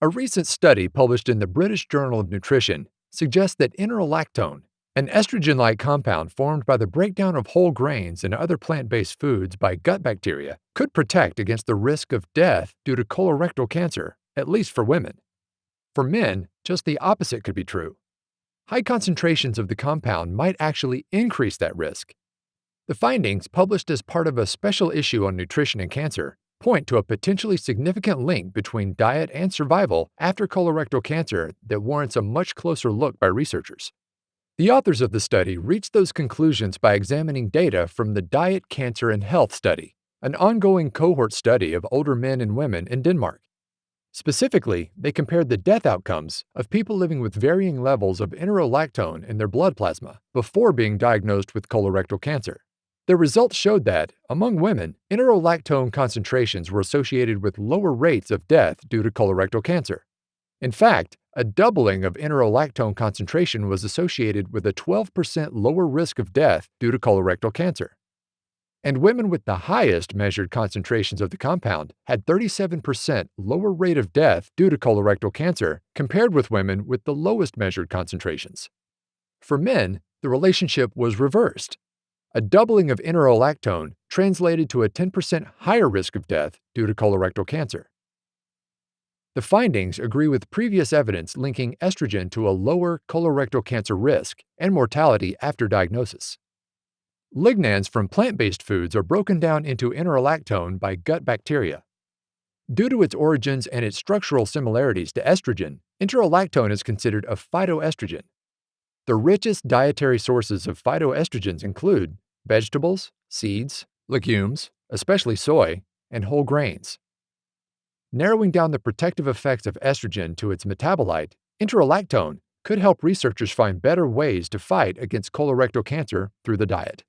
A recent study published in the British Journal of Nutrition suggests that enterolactone, an estrogen like compound formed by the breakdown of whole grains and other plant based foods by gut bacteria, could protect against the risk of death due to colorectal cancer, at least for women. For men, just the opposite could be true. High concentrations of the compound might actually increase that risk. The findings, published as part of a special issue on nutrition and cancer, point to a potentially significant link between diet and survival after colorectal cancer that warrants a much closer look by researchers. The authors of the study reached those conclusions by examining data from the Diet, Cancer, and Health Study, an ongoing cohort study of older men and women in Denmark. Specifically, they compared the death outcomes of people living with varying levels of enterolactone in their blood plasma before being diagnosed with colorectal cancer. The results showed that, among women, enterolactone concentrations were associated with lower rates of death due to colorectal cancer. In fact, a doubling of enterolactone concentration was associated with a 12% lower risk of death due to colorectal cancer. And women with the highest measured concentrations of the compound had 37% lower rate of death due to colorectal cancer compared with women with the lowest measured concentrations. For men, the relationship was reversed a doubling of enterolactone translated to a 10% higher risk of death due to colorectal cancer. The findings agree with previous evidence linking estrogen to a lower colorectal cancer risk and mortality after diagnosis. Lignans from plant-based foods are broken down into enterolactone by gut bacteria. Due to its origins and its structural similarities to estrogen, enterolactone is considered a phytoestrogen, the richest dietary sources of phytoestrogens include vegetables, seeds, legumes, especially soy, and whole grains. Narrowing down the protective effects of estrogen to its metabolite, enterolactone, could help researchers find better ways to fight against colorectal cancer through the diet.